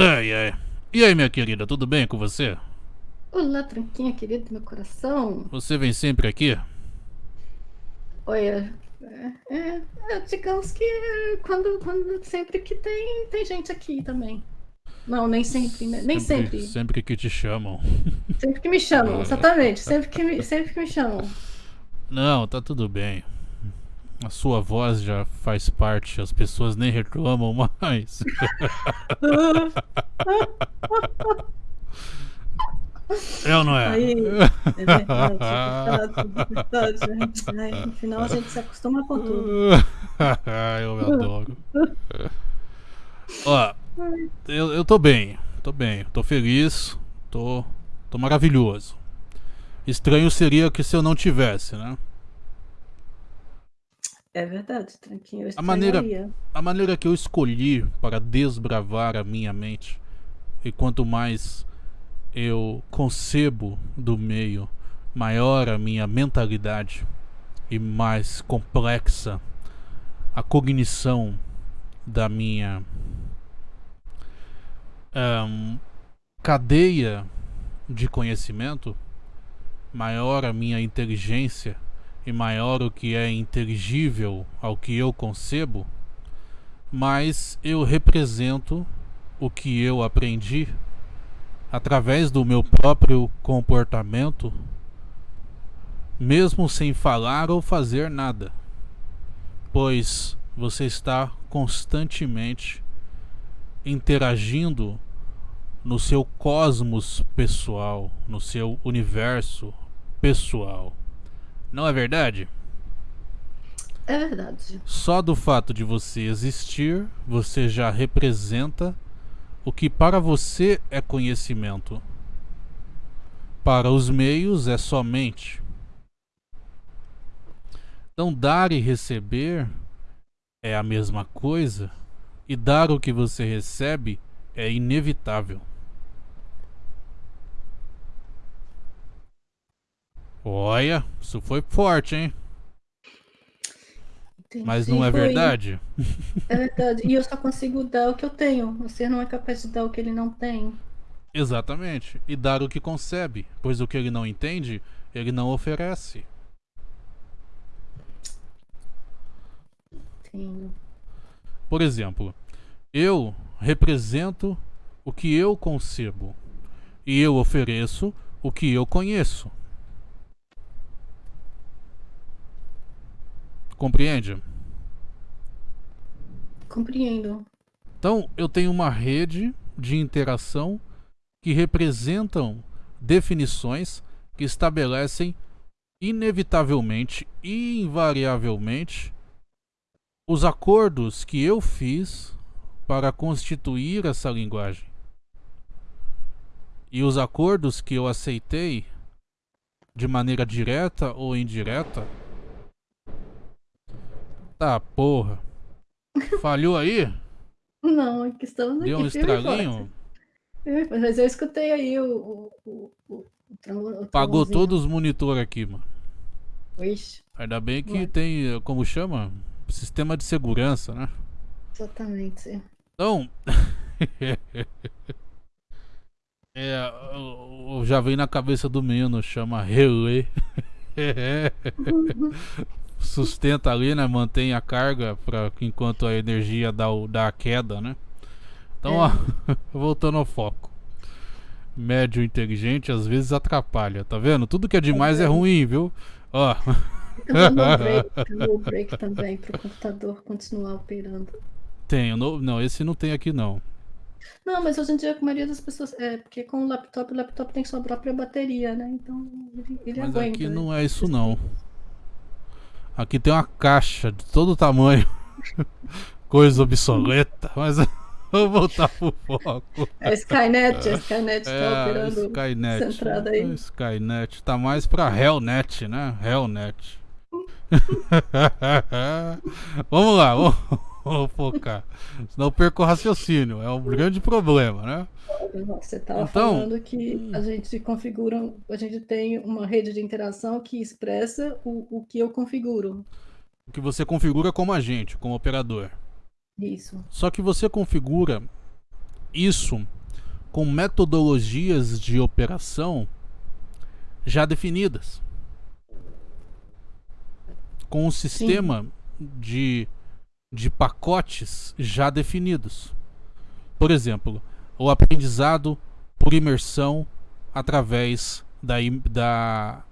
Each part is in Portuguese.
Ai, ai. E aí, minha querida, tudo bem com você? Olá, tranquinha querido do meu coração. Você vem sempre aqui? Olha, é, é, é, digamos que quando, quando sempre que tem, tem gente aqui também. Não, nem sempre, né? Nem sempre. Sempre que te chamam. Sempre que me chamam, exatamente. Sempre que me, sempre que me chamam. Não, tá tudo bem. A sua voz já faz parte, as pessoas nem reclamam mais. é ou não é? Aí, é verdade, é verdade, verdade. Aí, no final a gente se acostuma com tudo. eu adoro. Ó, eu, eu tô bem, tô bem, tô feliz, tô, tô maravilhoso. Estranho seria que se eu não tivesse, né? É verdade, tranquilo. A maneira, a maneira que eu escolhi para desbravar a minha mente, e quanto mais eu concebo do meio, maior a minha mentalidade e mais complexa a cognição da minha um, cadeia de conhecimento, maior a minha inteligência e maior o que é inteligível ao que eu concebo, mais eu represento o que eu aprendi através do meu próprio comportamento, mesmo sem falar ou fazer nada, pois você está constantemente interagindo no seu cosmos pessoal, no seu universo pessoal. Não é verdade? É verdade. Só do fato de você existir, você já representa o que para você é conhecimento. Para os meios é somente. Então, dar e receber é a mesma coisa, e dar o que você recebe é inevitável. Olha, isso foi forte, hein? Entendi. Mas não é verdade? É verdade. E eu só consigo dar o que eu tenho. Você não é capaz de dar o que ele não tem. Exatamente. E dar o que concebe. Pois o que ele não entende, ele não oferece. Entendo. Por exemplo, eu represento o que eu concebo. E eu ofereço o que eu conheço. Compreende? Compreendo. Então, eu tenho uma rede de interação que representam definições que estabelecem inevitavelmente e invariavelmente os acordos que eu fiz para constituir essa linguagem. E os acordos que eu aceitei de maneira direta ou indireta Tá, porra. Falhou aí? Não, é que estamos Deu um estraguinho? Mas eu escutei aí o. o, o, o Pagou todos os monitores aqui, mano. Ixi. Ainda bem que tem, como chama? Sistema de segurança, né? Exatamente. Então. é, já vem na cabeça do menino, chama relé. sustenta ali, né? Mantém a carga para enquanto a energia dá, o, dá a queda, né? Então, é. ó, voltando ao foco. Médio inteligente às vezes atrapalha, tá vendo? Tudo que é demais é, é ruim, viu? Ó. Tem um break também para o computador continuar operando. Tenho, no, não, esse não tem aqui não. Não, mas hoje em dia a maioria das pessoas. É, porque com o laptop, o laptop tem sua própria bateria, né? Então ele, ele mas aguenta. aqui não é isso não. Aqui tem uma caixa de todo tamanho. Coisa obsoleta, mas vou voltar pro foco. É Skynet, a Skynet tá é, operando Skynet, centrada aí. Skynet tá mais pra Hellnet, né? Hellnet. vamos lá, vamos, vamos focar. Senão eu perco o raciocínio, é um grande problema, né? Você estava então, falando que a gente configura, a gente tem uma rede de interação que expressa o, o que eu configuro. O que você configura como agente, como operador. Isso. Só que você configura isso com metodologias de operação já definidas. Com um sistema de, de pacotes já definidos. Por exemplo, o aprendizado por imersão através da, da,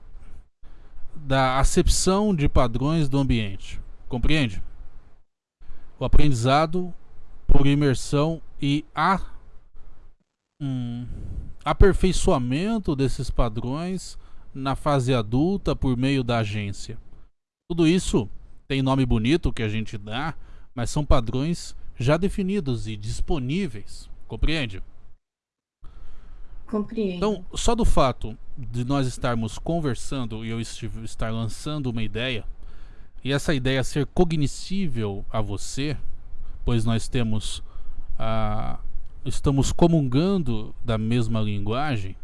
da acepção de padrões do ambiente. Compreende? O aprendizado por imersão e a um, aperfeiçoamento desses padrões na fase adulta por meio da agência. Tudo isso tem nome bonito que a gente dá, mas são padrões já definidos e disponíveis. Compreende? Compreendo. Então, só do fato de nós estarmos conversando e eu estar lançando uma ideia, e essa ideia ser cognoscível a você, pois nós temos a, estamos comungando da mesma linguagem,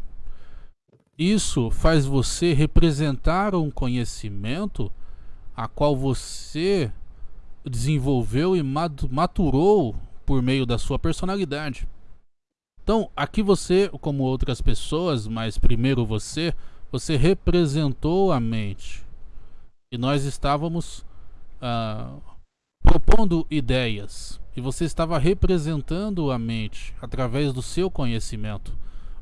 isso faz você representar um conhecimento a qual você desenvolveu e maturou por meio da sua personalidade. Então, aqui você, como outras pessoas, mas primeiro você, você representou a mente. E nós estávamos uh, propondo ideias e você estava representando a mente através do seu conhecimento.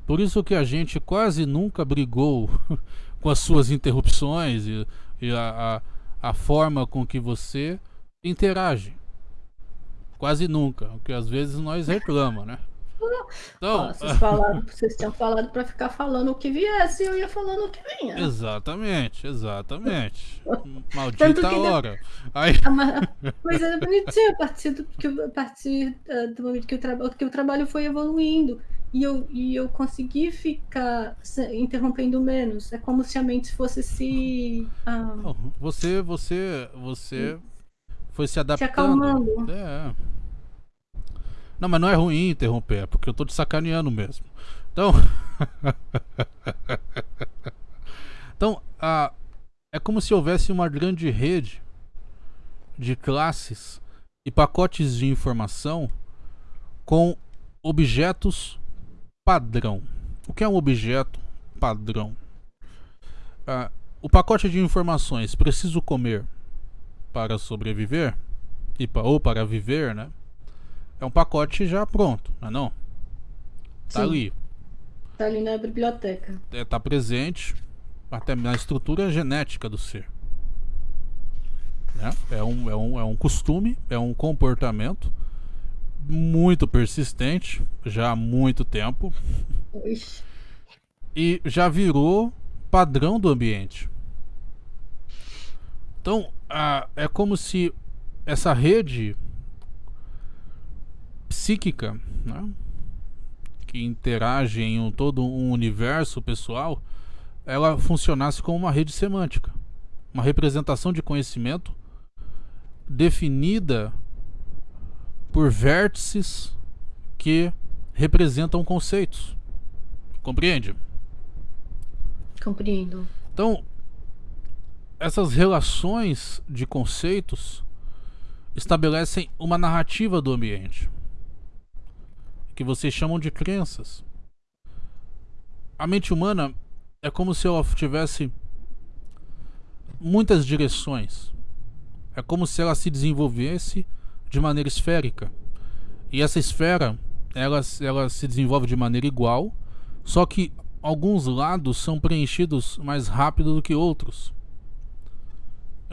Por isso que a gente quase nunca brigou com as suas interrupções e, e a, a, a, forma com que você interage. Quase nunca, porque às vezes nós reclamamos, né? Então, Ó, vocês, falaram, vocês tinham falado para ficar falando o que viesse e eu ia falando o que vinha. Exatamente, exatamente. Maldita que hora. Aí... Mas é bonitinho a partir do, que, a partir, do momento que o, que o trabalho foi evoluindo. E eu, e eu consegui ficar interrompendo menos. É como se a mente fosse se. Ah, você, você, você foi se adaptando. Se acalmando. É. Não, mas não é ruim interromper, é porque eu tô te sacaneando mesmo. Então. então, a, é como se houvesse uma grande rede de classes e pacotes de informação com objetos padrão. O que é um objeto padrão? Ah, o pacote de informações preciso comer para sobreviver e ou para viver, né? é um pacote já pronto, não é não? Tá Sim. ali. Tá ali na biblioteca. É, tá presente até na estrutura genética do ser. É, é, um, é, um, é um costume, é um comportamento muito persistente, já há muito tempo. Ixi. E já virou padrão do ambiente. Então, a, é como se essa rede psíquica, né? que interage em um, todo um universo pessoal, ela funcionasse como uma rede semântica, uma representação de conhecimento definida por vértices que representam conceitos. Compreende? Compreendo. Então, essas relações de conceitos estabelecem uma narrativa do ambiente que vocês chamam de crenças. A mente humana é como se ela tivesse muitas direções. É como se ela se desenvolvesse de maneira esférica. E essa esfera, ela, ela se desenvolve de maneira igual, só que alguns lados são preenchidos mais rápido do que outros.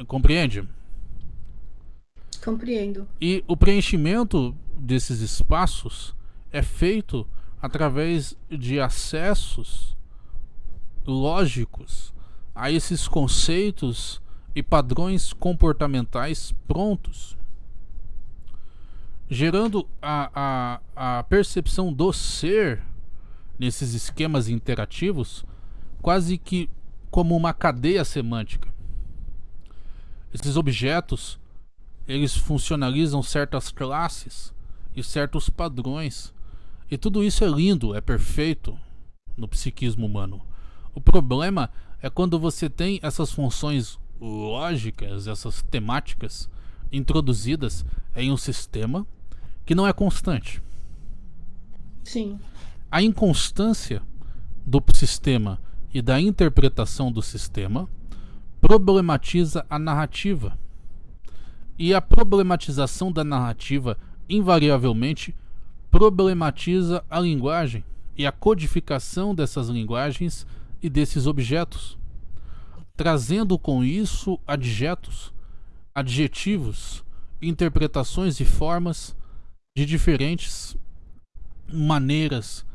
Compreende? Compreendo. E o preenchimento desses espaços é feito através de acessos lógicos a esses conceitos e padrões comportamentais prontos, gerando a, a, a percepção do ser nesses esquemas interativos quase que como uma cadeia semântica. Esses objetos eles funcionalizam certas classes e certos padrões e tudo isso é lindo, é perfeito no psiquismo humano. O problema é quando você tem essas funções lógicas, essas temáticas introduzidas em um sistema que não é constante. Sim. A inconstância do sistema e da interpretação do sistema problematiza a narrativa. E a problematização da narrativa, invariavelmente, problematiza a linguagem e a codificação dessas linguagens e desses objetos, trazendo com isso adjetos, adjetivos, interpretações e formas de diferentes maneiras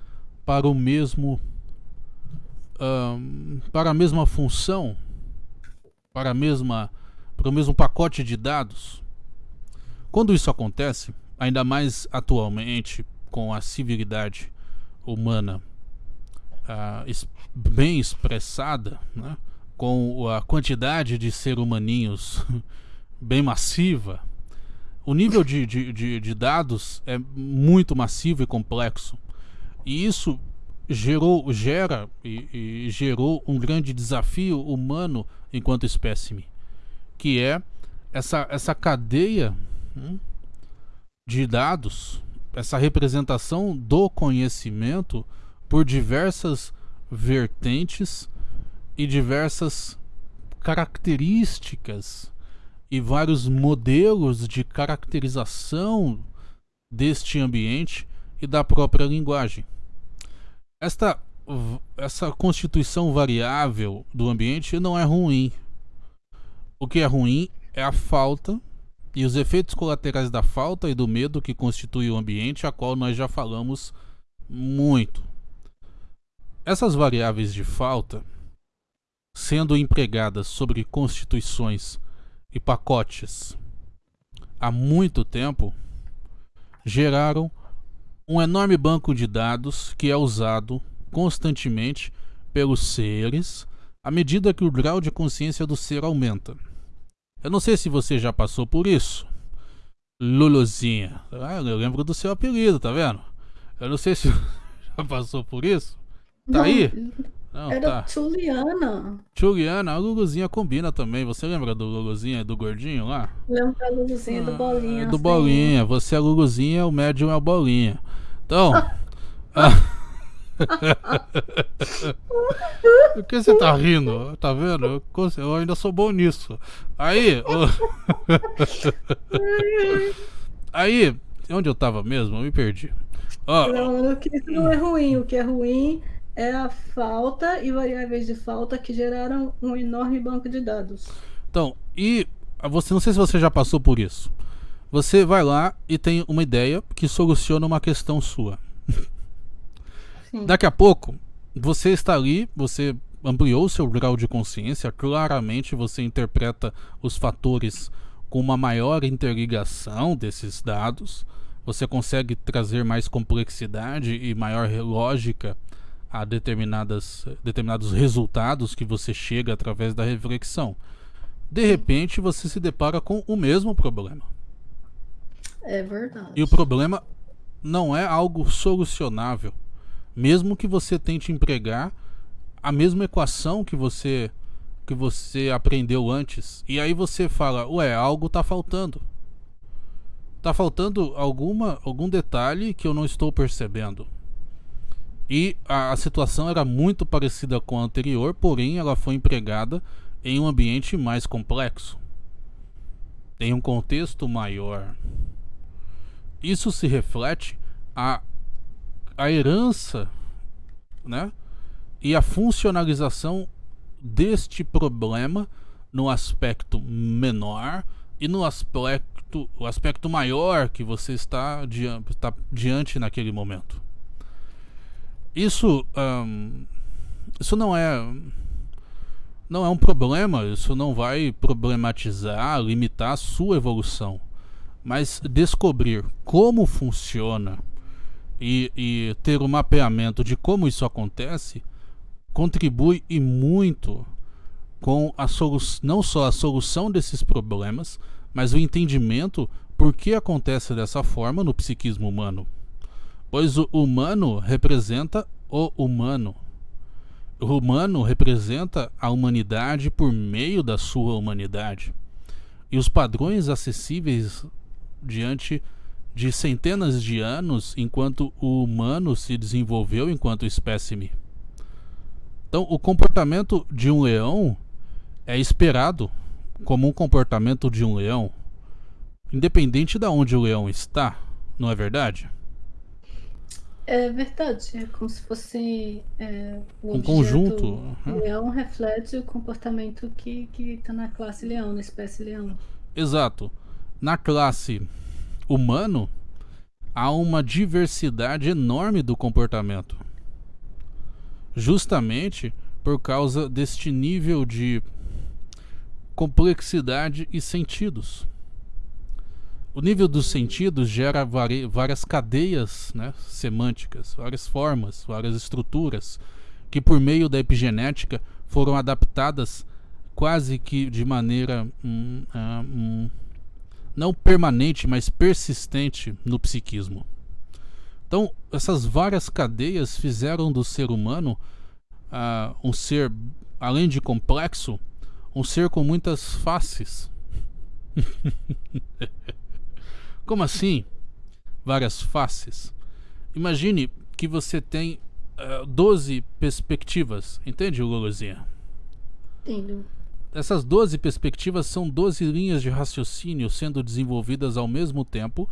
para o mesmo um, para a mesma função, para a mesma para o mesmo pacote de dados. Quando isso acontece, ainda mais atualmente com a civilidade humana uh, bem expressada, né? com a quantidade de ser humaninhos bem massiva, o nível de, de, de, de dados é muito massivo e complexo. E isso gerou, gera e, e, gerou um grande desafio humano enquanto espécime, que é essa, essa cadeia hum, de dados, essa representação do conhecimento por diversas vertentes e diversas características e vários modelos de caracterização deste ambiente e da própria linguagem. Esta, essa constituição variável do ambiente não é ruim. O que é ruim é a falta e os efeitos colaterais da falta e do medo que constitui o ambiente, a qual nós já falamos muito. Essas variáveis de falta, sendo empregadas sobre constituições e pacotes há muito tempo geraram um enorme banco de dados que é usado constantemente pelos seres à medida que o grau de consciência do ser aumenta. Eu não sei se você já passou por isso. Luluzinha. Ah, eu lembro do seu apelido, tá vendo? Eu não sei se já passou por isso. Tá aí? Não, Era tá. Juliana. Juliana, a Luluzinha combina também. Você lembra do Luluzinha e do gordinho lá? Lembro da Luluzinha do Ah, Bolinha. é do assim. Bolinha. Você é Luluzinha, o médium é o Bolinha. Então. ah. Por que você tá rindo? Tá vendo? Eu, eu ainda sou bom nisso. Aí. o- Aí. Onde eu tava mesmo? Eu me perdi. Ó, Não, que isso não é ruim. O que é ruim é a falta e variáveis de falta que geraram um enorme banco de dados. Então, e você não sei se você já passou por isso. Você vai lá e tem uma ideia que soluciona uma questão sua. Sim. Daqui a pouco, você está ali, você ampliou seu grau de consciência, claramente você interpreta os fatores com uma maior interligação desses dados, você consegue trazer mais complexidade e maior lógica a determinadas, determinados resultados que você chega através da reflexão. De repente, você se depara com o mesmo problema. É verdade. E o problema não é algo solucionável. Mesmo que você tente empregar a mesma equação que você que você aprendeu antes. E aí você fala, ué, algo tá faltando. Tá faltando alguma algum detalhe que eu não estou percebendo. E a, a situação era muito parecida com a anterior, porém ela foi empregada em um ambiente mais complexo. Em um contexto maior. Isso se reflete a, a herança né? e a funcionalização deste problema no aspecto menor e no aspecto, o aspecto maior que você está, está diante naquele momento. Isso, isso não é não é um problema, isso não vai problematizar, limitar a sua evolução mas descobrir como funciona e, e ter o um mapeamento de como isso acontece contribui e muito com a não só a solução desses problemas, mas o entendimento por que acontece dessa forma no psiquismo humano. Pois o humano representa o humano. O humano representa a humanidade por meio da sua humanidade. E os padrões acessíveis diante de centenas de anos enquanto o humano se desenvolveu enquanto espécime. Então, o comportamento de um leão é esperado como um comportamento de um leão, independente de onde o leão está, não é verdade? É verdade, é como se fosse é, um conjunto. O leão reflete o comportamento que está na classe leão, na espécie leão. Exato. Na classe humano, há uma diversidade enorme do comportamento justamente por causa deste nível de complexidade e sentidos. O nível dos sentidos gera várias cadeias né, semânticas, várias formas, várias estruturas, que por meio da epigenética foram adaptadas quase que de maneira hum, hum, não permanente, mas persistente no psiquismo. Então, essas várias cadeias fizeram do ser humano uh, um ser, além de complexo, um ser com muitas faces. Como assim? Várias faces. Imagine que você tem uh, ah, 12 perspectivas, entende, Luluzinha? Entendo. Essas 12 perspectivas são 12 linhas de raciocínio sendo desenvolvidas ao mesmo tempo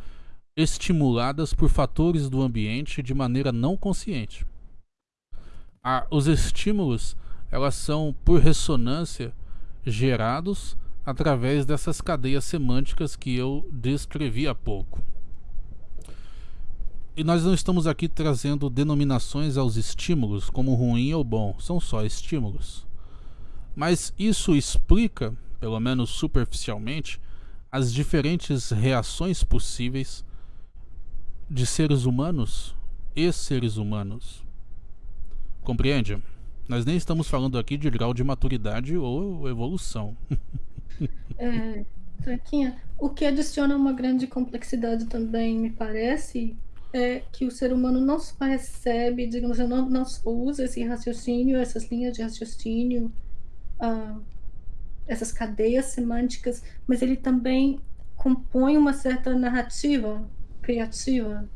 estimuladas por fatores do ambiente de maneira não consciente. Ah, os estímulos elas são por ressonância gerados através dessas cadeias semânticas que eu descrevi há pouco. E nós não estamos aqui trazendo denominações aos estímulos como ruim ou bom, são só estímulos. Mas isso explica, pelo menos superficialmente, as diferentes reações possíveis de seres humanos e seres humanos. Compreende? Nós nem estamos falando aqui de grau de maturidade ou evolução. é, Traquinha, o que adiciona uma grande complexidade também, me parece, é que o ser humano não só recebe, digamos, não, não só usa esse raciocínio, essas linhas de raciocínio, uh, essas cadeias semânticas, mas ele também compõe uma certa narrativa criativa.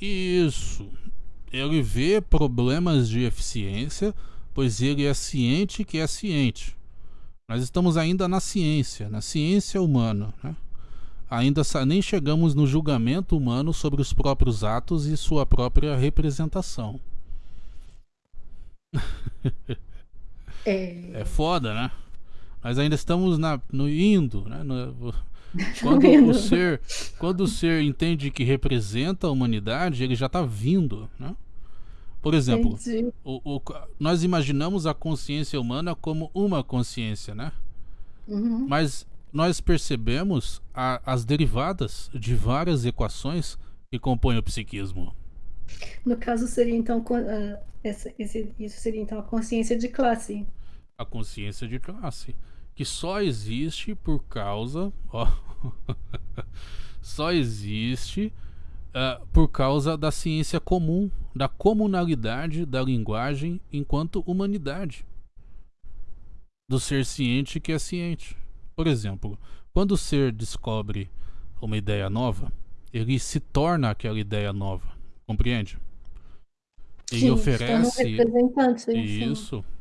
Isso. Ele vê problemas de eficiência, pois ele é ciente que é ciente. Nós estamos ainda na ciência, na ciência humana. Né? Ainda nem chegamos no julgamento humano sobre os próprios atos e sua própria representação. É, é foda, né? Mas ainda estamos na, no indo, né? No, quando o ser, quando o ser entende que representa a humanidade, ele já está vindo, né? Por exemplo, o, o, nós imaginamos a consciência humana como uma consciência, né? Uhum. Mas nós percebemos a, as derivadas de várias equações que compõem o psiquismo. No caso seria então uh, essa, esse, isso seria então a consciência de classe. A consciência de classe que só existe por causa, ó, só existe uh, por causa da ciência comum, da comunalidade da linguagem enquanto humanidade, do ser ciente que é ciente. Por exemplo, quando o ser descobre uma ideia nova, ele se torna aquela ideia nova, compreende? Sim, oferece isso. Sim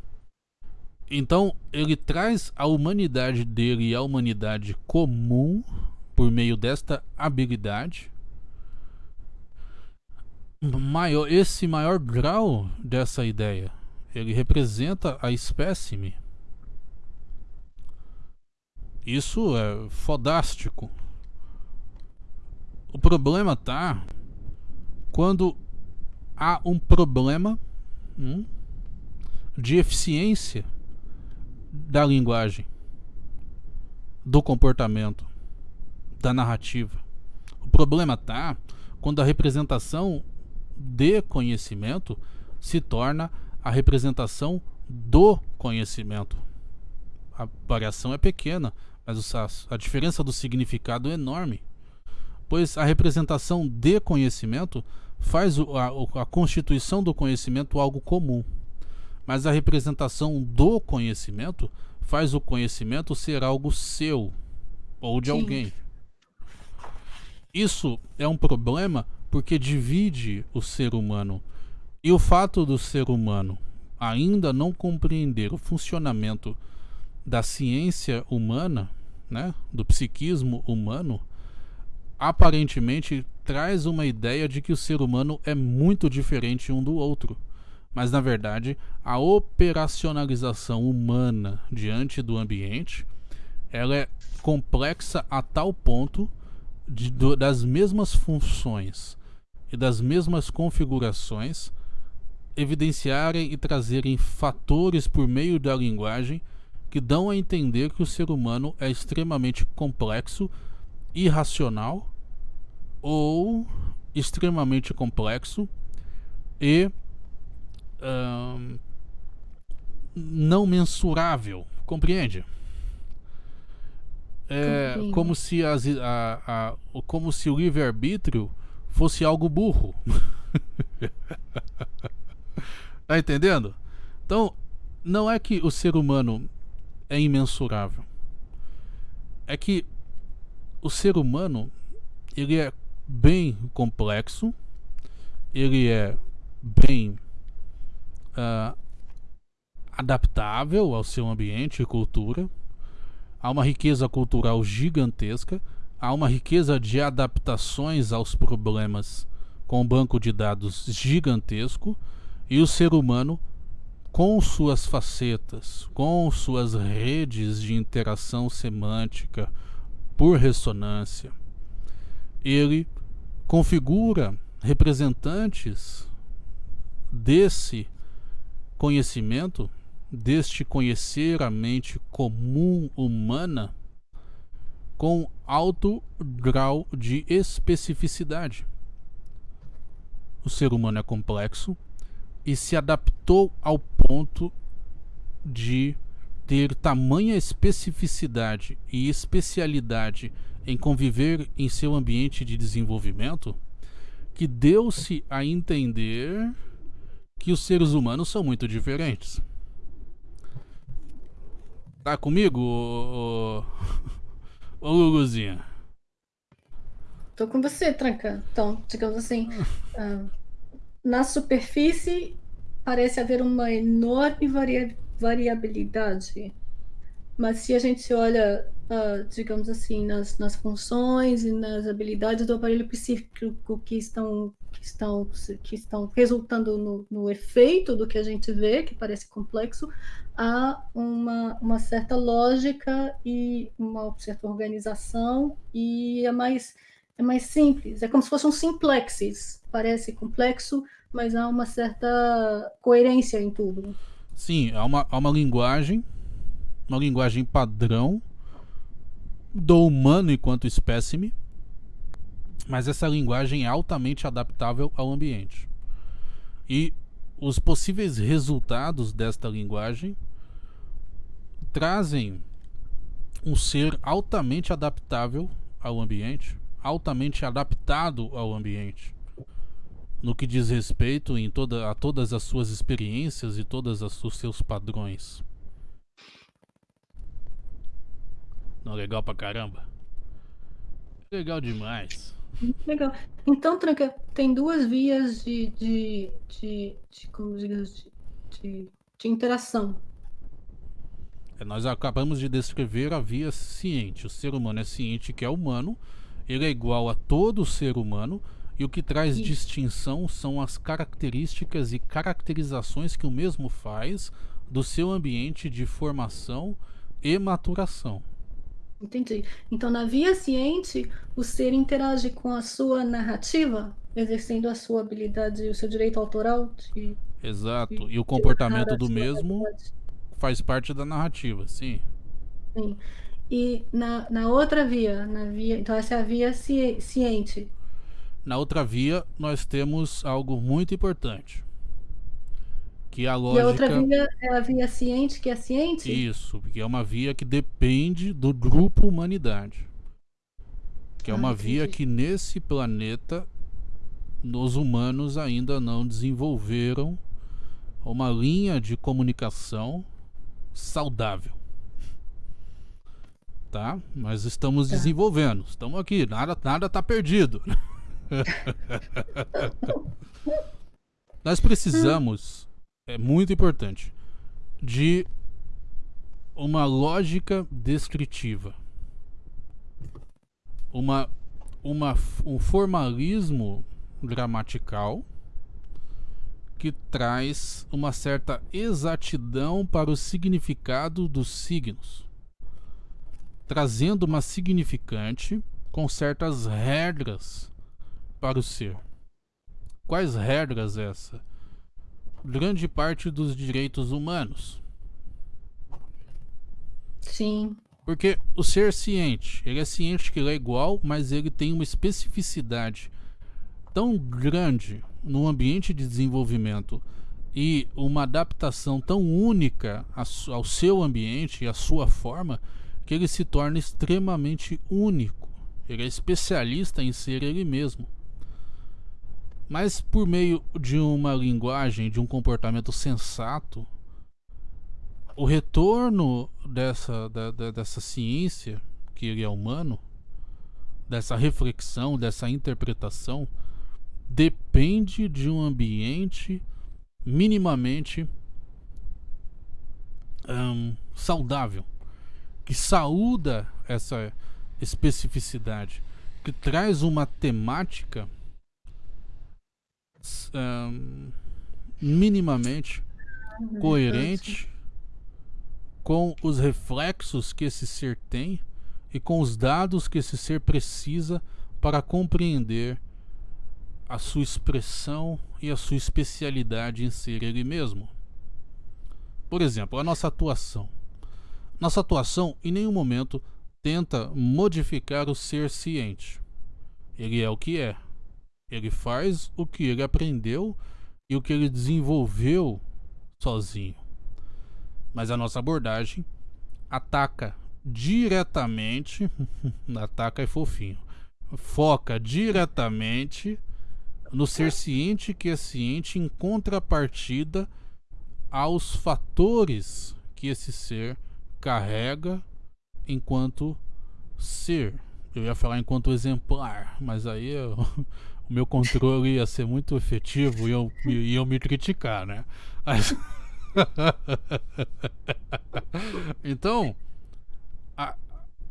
então, ele traz a humanidade dele e a humanidade comum por meio desta habilidade. Maior, esse maior grau dessa ideia, ele representa a espécime. Isso é fodástico. O problema tá quando há um problema hum, de eficiência da linguagem, do comportamento, da narrativa. O problema tá quando a representação de conhecimento se torna a representação do conhecimento. A variação é pequena, mas a, diferença do significado é enorme. Pois a representação de conhecimento faz a, a constituição do conhecimento algo comum mas a representação do conhecimento faz o conhecimento ser algo seu ou de Sim. alguém. Isso é um problema porque divide o ser humano. E o fato do ser humano ainda não compreender o funcionamento da ciência humana, né, do psiquismo humano, aparentemente traz uma ideia de que o ser humano é muito diferente um do outro. Mas na verdade, a operacionalização humana diante do ambiente, ela é complexa a tal ponto de, do, das mesmas funções e das mesmas configurações evidenciarem e trazerem fatores por meio da linguagem que dão a entender que o ser humano é extremamente complexo, irracional ou extremamente complexo e não mensurável, compreende? É como se, as, a, a, como se o livre-arbítrio fosse algo burro. tá entendendo? Então, não é que o ser humano é imensurável. É que o ser humano ele é bem complexo, ele é bem uh, adaptável ao seu ambiente e cultura. Há uma riqueza cultural gigantesca, há uma riqueza de adaptações aos problemas com um banco de dados gigantesco e o ser humano com suas facetas, com suas redes de interação semântica por ressonância, ele configura representantes desse conhecimento, deste conhecer a mente comum humana com alto grau de especificidade. O ser humano é complexo e se adaptou ao ponto de ter tamanha especificidade e especialidade em conviver em seu ambiente de desenvolvimento que deu-se a entender que os seres humanos são muito diferentes. Tá comigo, ô, Luluzinha? Tô com você, Tranca. Então, digamos assim, uh, na superfície parece haver uma enorme varia variabilidade, mas se a gente olha uh, digamos assim, nas, nas funções e nas habilidades do aparelho psíquico que estão, que estão, que estão resultando no, no efeito do que a gente vê, que parece complexo, há uma, uma certa lógica e uma certa organização e é mais, é mais simples. É como se fosse um simplexes. Parece complexo, mas há uma certa coerência em tudo. Sim, há uma, há uma linguagem, uma linguagem padrão do humano enquanto espécime, mas essa linguagem é altamente adaptável ao ambiente. E os possíveis resultados desta linguagem trazem um ser altamente adaptável ao ambiente, altamente adaptado ao ambiente, no que diz respeito em toda, a todas as suas experiências e todos os seus padrões. Não, legal pra caramba. Legal demais. Legal. Então, Tranca, tem duas vias de, de, de, de como de, de interação. É, nós acabamos de descrever a via ciente. O ser humano é ciente que é humano, ele é igual a todo ser humano, e o que traz Isso. distinção são as características e caracterizações que o mesmo faz do seu ambiente de formação e maturação. Entendi. Então, na via ciente, o ser interage com a sua narrativa, exercendo a sua habilidade e o seu direito autoral. De, Exato. De, e o comportamento do mesmo faz parte da narrativa, sim. Sim. E na, na outra via, na via, então essa é a via ci, ciente. Na outra via, nós temos algo muito importante. Que a lógica... E a outra via é a via ciente, que é ciente? Isso, que é uma via que depende do grupo humanidade. Que é uma ah, via que nesse planeta os humanos ainda não desenvolveram uma linha de comunicação saudável. tá? Mas estamos tá. desenvolvendo. Estamos aqui, nada nada tá perdido. Nós precisamos, é muito importante, de uma lógica descritiva. Uma, uma, um formalismo gramatical que traz uma certa exatidão para o significado dos signos, trazendo uma significante com certas regras para o ser. Quais regras essa? Grande parte dos direitos humanos. Sim. Porque o ser ciente, ele é ciente que ele é igual, mas ele tem uma especificidade tão grande no ambiente de desenvolvimento e uma adaptação tão única ao seu ambiente e à sua forma que ele se torna extremamente único. Ele é especialista em ser ele mesmo. Mas por meio de uma linguagem, de um comportamento sensato, o retorno dessa, da, da, dessa ciência, que ele é humano, dessa reflexão, dessa interpretação, depende de um ambiente minimamente saudável, que saúda essa especificidade, que traz uma temática minimamente coerente com os reflexos que esse ser tem e com os dados que esse ser precisa para compreender a sua expressão e a sua especialidade em ser ele mesmo. Por exemplo, a nossa atuação. Nossa atuação em nenhum momento tenta modificar o ser ciente. Ele é o que é. Ele faz o que ele aprendeu e o que ele desenvolveu sozinho. Mas a nossa abordagem ataca diretamente, ataca é fofinho, foca diretamente no ser ciente que é ciente em contrapartida aos fatores que esse ser carrega enquanto ser. Eu ia falar enquanto exemplar, mas aí eu, o meu controle ia ser muito efetivo e eu, iam me criticar, né? Mas... então, a,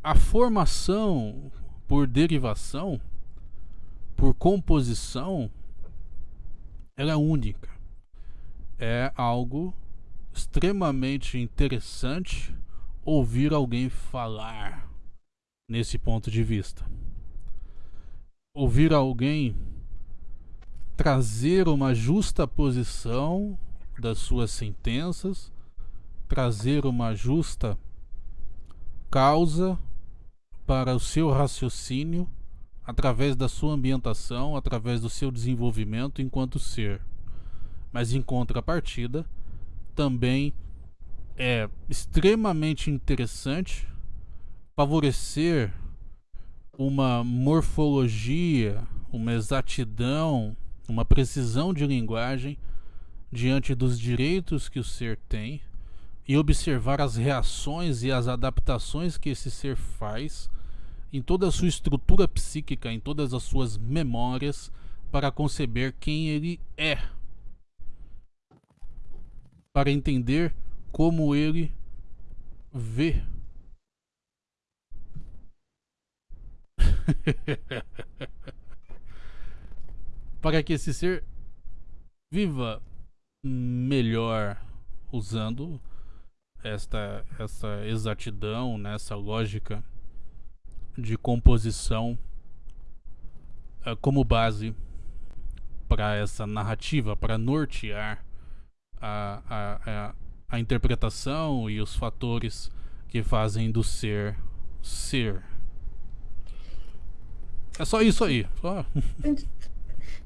a formação por derivação, por composição, ela é única. É algo extremamente interessante ouvir alguém falar nesse ponto de vista ouvir alguém trazer uma justa posição das suas sentenças, trazer uma justa causa para o seu raciocínio através da sua ambientação, através do seu desenvolvimento enquanto ser. Mas em contrapartida, também é extremamente interessante favorecer uma morfologia, uma exatidão, uma precisão de linguagem diante dos direitos que o ser tem e observar as reações e as adaptações que esse ser faz em toda a sua estrutura psíquica, em todas as suas memórias, para conceber quem ele é. Para entender como ele vê Para que esse ser viva melhor usando esta, essa exatidão, nessa né, lógica de composição uh, como base para essa narrativa, para nortear a, a, a, a interpretação e os fatores que fazem do ser ser. É só isso aí. Só...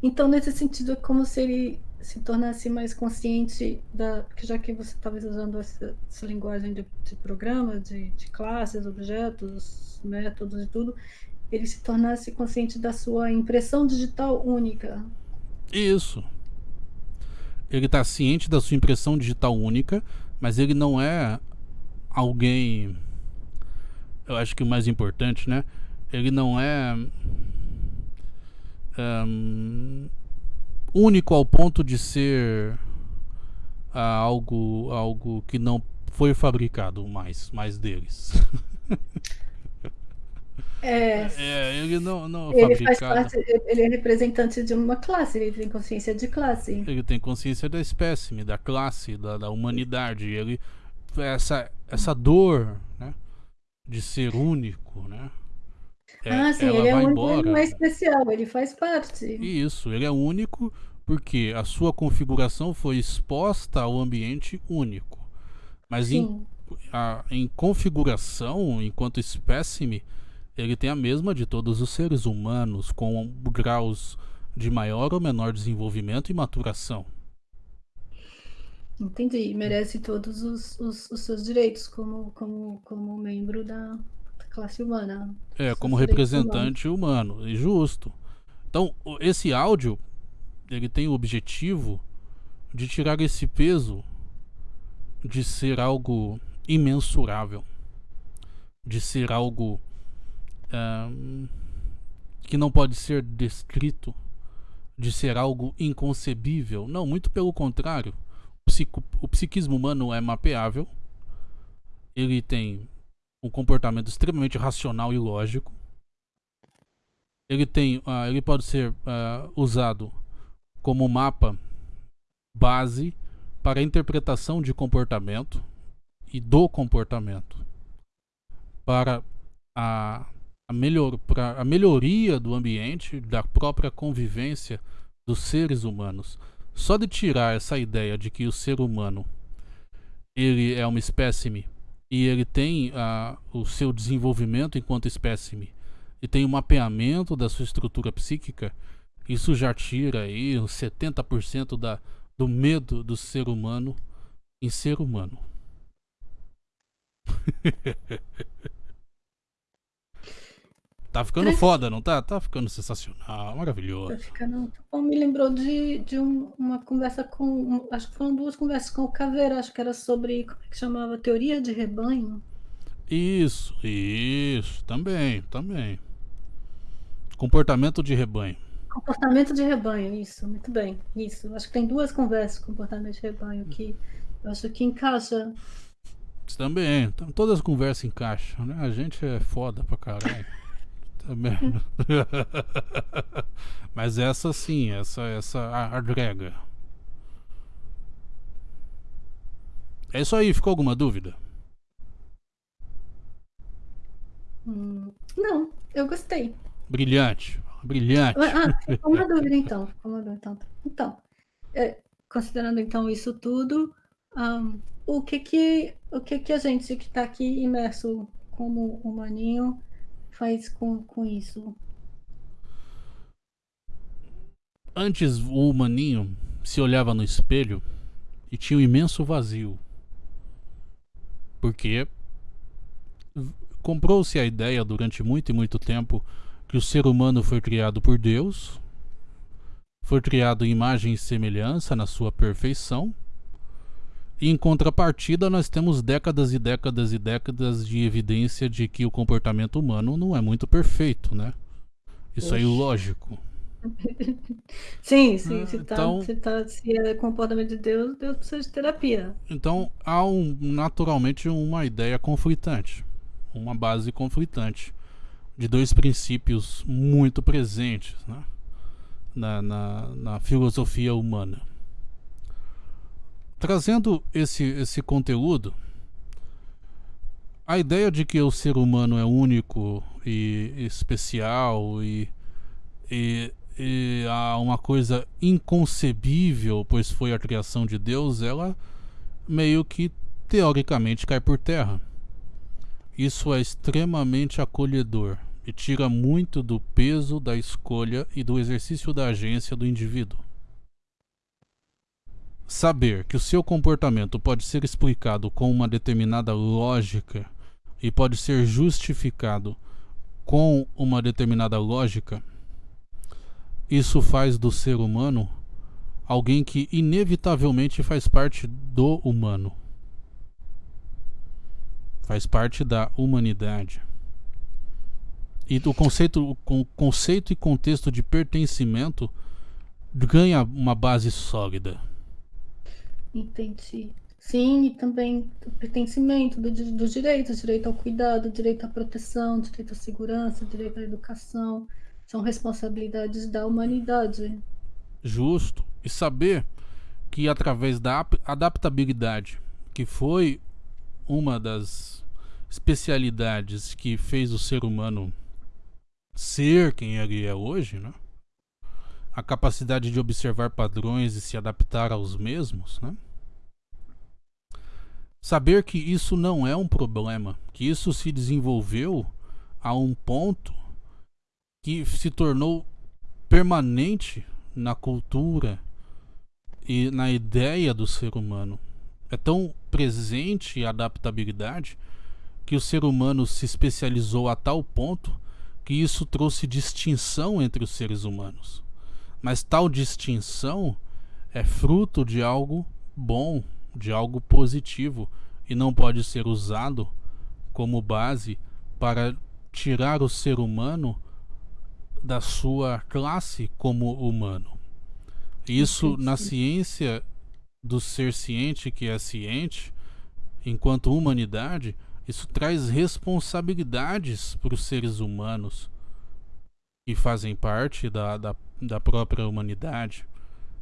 Então, nesse sentido, é como se ele se tornasse mais consciente da. que já que você estava usando essa, essa linguagem de, de programa, de, de classes, objetos, métodos e tudo, ele se tornasse consciente da sua impressão digital única. Isso. Ele está ciente da sua impressão digital única, mas ele não é alguém eu acho que o mais importante, né? Ele não é um, único ao ponto de ser uh, algo, algo que não foi fabricado mais, mais deles. É, é, ele não, não ele faz parte, ele é representante de uma classe, ele tem consciência de classe. Ele tem consciência da espécime, da classe, da, da humanidade. Ele essa essa dor, né, de ser único, né? É, ah, sim, ele é único, embora. ele não é especial, ele faz parte. Isso, ele é único porque a sua configuração foi exposta ao ambiente único. Mas em, a, em configuração, enquanto espécime, ele tem a mesma de todos os seres humanos, com graus de maior ou menor desenvolvimento e maturação. Entendi. Merece todos os, os, os seus direitos como, como, como membro da classe humana. É, como representante humano. e justo. Então, esse áudio, ele tem o objetivo de tirar esse peso de ser algo imensurável, de ser algo que não pode ser descrito, de ser algo inconcebível. Não, muito pelo contrário. O, psico, o psiquismo humano é mapeável, ele tem um comportamento extremamente racional e lógico. Ele tem, uh, ele pode ser uh, usado como mapa base para a interpretação de comportamento e do comportamento, para a a, melhor, pra, a melhoria do ambiente, da própria convivência dos seres humanos. Só de tirar essa ideia de que o ser humano ele é uma espécime e ele tem uh, o seu desenvolvimento enquanto espécime e tem o um mapeamento da sua estrutura psíquica, isso já tira aí uns 70% da, do medo do ser humano em ser humano. Tá ficando foda, não tá? Tá ficando sensacional, maravilhoso. Tá ficando. Bom, me lembrou de, de um, uma conversa com. acho que foram duas conversas com o Caveira, acho que era sobre. Como é que chamava? Teoria de rebanho. Isso, isso, também, também. Comportamento de rebanho. Comportamento de rebanho, isso, muito bem. Isso. Acho que tem duas conversas com comportamento de rebanho que eu acho que encaixa. Também, todas as conversas encaixam, né? A gente é foda pra caralho. Também. Mas essa sim, essa, essa agrega. É isso aí, ficou alguma dúvida? Hum, não, eu gostei. Brilhante, brilhante. Ah, ficou uma dúvida então. Ficou uma dúvida, então, então é, considerando então isso tudo, um, o que que o que que a gente que está aqui imerso como humaninho faz com, com isso? Antes o humaninho se olhava no espelho e tinha um imenso vazio. Porque comprou-se a ideia durante muito e muito tempo que o ser humano foi criado por Deus, foi criado em imagem e semelhança na sua perfeição, em contrapartida, nós temos décadas e décadas e décadas de evidência de que o comportamento humano não é muito perfeito, né? Isso é ilógico. sim, sim. Se, tá, então, se, tá, se é comportamento de Deus, Deus precisa de terapia. Então há um, naturalmente uma ideia conflitante, uma base conflitante de dois princípios muito presentes né? na, na, na filosofia humana. Trazendo esse, esse conteúdo, a ideia de que o ser humano é único e especial e, e, e há uma coisa inconcebível, pois foi a criação de Deus, ela meio que teoricamente cai por terra. Isso é extremamente acolhedor e tira muito do peso da escolha e do exercício da agência do indivíduo. Saber que o seu comportamento pode ser explicado com uma determinada lógica e pode ser justificado com uma determinada lógica, isso faz do ser humano alguém que inevitavelmente faz parte do humano. Faz parte da humanidade. E o conceito, o conceito e contexto de pertencimento ganha uma base sólida. Entendi. Sim, e também o pertencimento dos do direitos, direito ao cuidado, direito à proteção, direito à segurança, direito à educação, são responsabilidades da humanidade. Justo. E saber que através da adaptabilidade, que foi uma das especialidades que fez o ser humano ser quem ele é hoje, né? A capacidade de observar padrões e se adaptar aos mesmos, né? Saber que isso não é um problema, que isso se desenvolveu a um ponto que se tornou permanente na cultura e na ideia do ser humano. É tão presente a adaptabilidade que o ser humano se especializou a tal ponto que isso trouxe distinção entre os seres humanos. Mas tal distinção é fruto de algo bom, de algo positivo e não pode ser usado como base para tirar o ser humano da sua classe como humano. Isso na ciência do ser ciente que é ciente, enquanto humanidade, isso traz responsabilidades para os seres humanos que fazem parte da, da, da própria humanidade.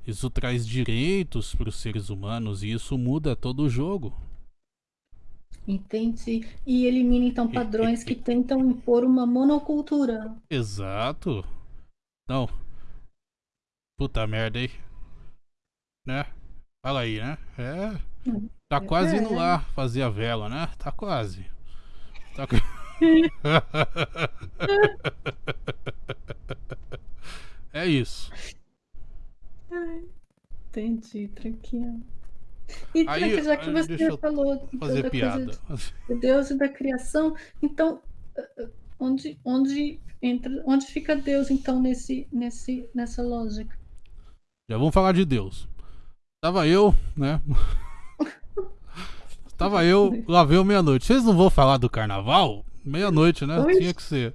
Isso traz direitos para os seres humanos e isso muda todo o jogo. Entendi. E elimina então padrões que tentam impor uma monocultura. Exato. Não. Puta merda aí. Né? Fala aí, né? É. Tá é. quase indo lá fazer a vela, né? Tá quase. Tá... é isso. Entendi, tranquilo. E aí, já que você falou fazer da piada. de Deus e da criação, então eh, eh, onde, onde entra, onde fica Deus então nesse, nesse, nessa lógica? Já vamos falar de Deus. Tava eu, né? Tava eu, lá veio meia-noite. Vocês não vão falar do carnaval? Meia-noite, né? Oi? Tinha que ser.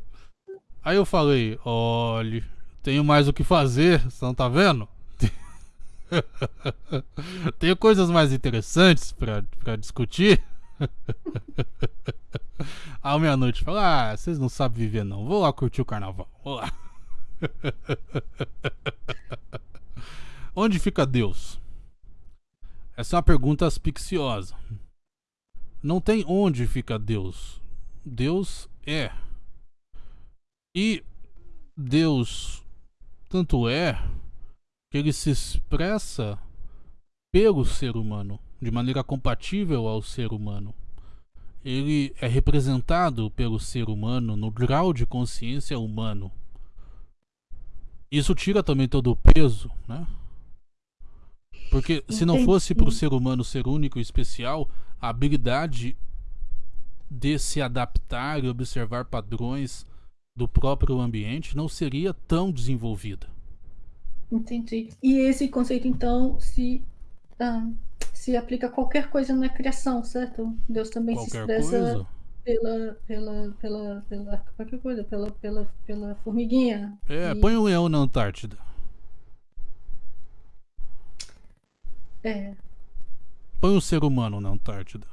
Aí eu falei, olhe, tenho mais o que fazer, você não tá vendo? Tenho coisas mais interessantes para discutir. À meia-noite fala: Ah, vocês não sabem viver, não. Vou lá curtir o carnaval. Vou lá. Onde fica Deus? Essa é uma pergunta asfixiosa. Não tem onde fica Deus. Deus é. E Deus tanto é que ele se expressa pelo ser humano, de maneira compatível ao ser humano. Ele é representado pelo ser humano no grau de consciência humano. Isso tira também todo o peso, né? Porque se não fosse para o ser humano ser único e especial, a habilidade de se adaptar e observar padrões do próprio ambiente não seria tão desenvolvida. Entendi. E esse conceito, então, se, ah, se aplica a qualquer coisa na criação, certo? Deus também qualquer se expressa coisa? pela, pela, pela, pela, qualquer coisa, pela, pela, pela formiguinha. É, e... põe um leão na Antártida. É. Põe um ser humano na Antártida.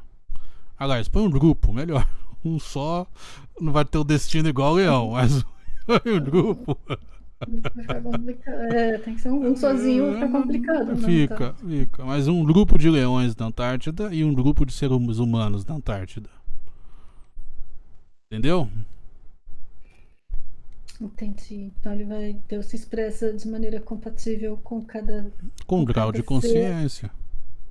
Aliás, põe um grupo, melhor. Um só não vai ter o destino igual ao leão, mas um grupo. É, tem que ser um, um sozinho, fica complicado. Né, fica, então. fica. Mas um grupo de leões na Antártida e um grupo de seres humanos na Antártida. Entendeu? Entendi. Então ele vai. Deus se expressa de maneira compatível com cada. Com, com grau de consciência. Ser,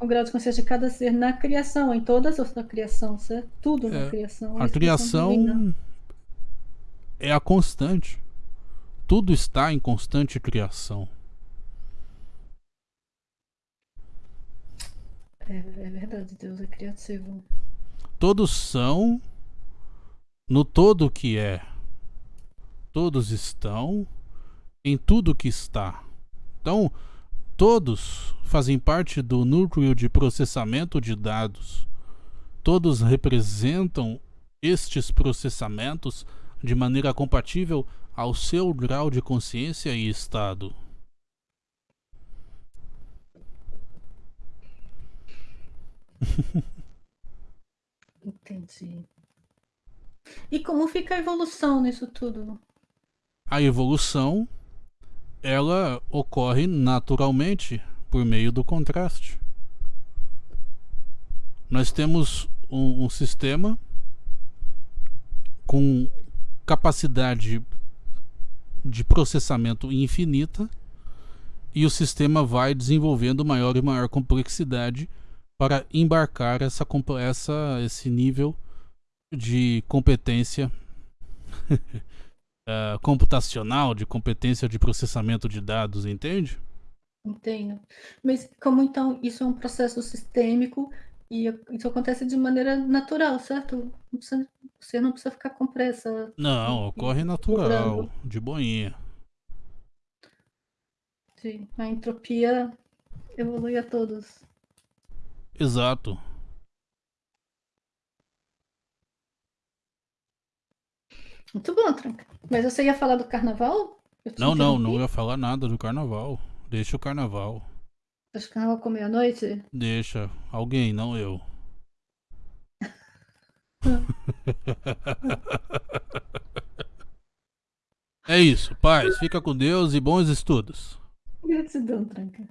com grau de consciência de cada ser na criação, em todas as da criação, certo? Tudo é, na criação. A, a criação é a constante. Tudo está em constante criação. É, é verdade, Deus é criativo. Todos são no todo que é. Todos estão em tudo que está. Então, todos fazem parte do núcleo de processamento de dados. Todos representam estes processamentos de maneira compatível ao seu grau de consciência e estado. Entendi. E como fica a evolução nisso tudo? A evolução ela ocorre naturalmente por meio do contraste. Nós temos um, um sistema com capacidade de processamento infinita e o sistema vai desenvolvendo maior e maior complexidade para embarcar essa, essa, esse nível de competência uh, computacional, de competência de processamento de dados, entende? Entendo. Mas como então isso é um processo sistêmico e isso acontece de maneira natural, certo? Não precisa, você não precisa ficar com pressa. Não, ocorre natural, de boinha. Sim, a entropia evolui a todos. Exato. Muito bom, Tranca. Mas você ia falar do carnaval? Não, não, não ia falar nada do carnaval. Deixa o carnaval. Deixa o carnaval com meia-noite? Deixa. Alguém, não eu. é isso, paz. Fica com Deus e bons estudos. Gratidão, Tranca.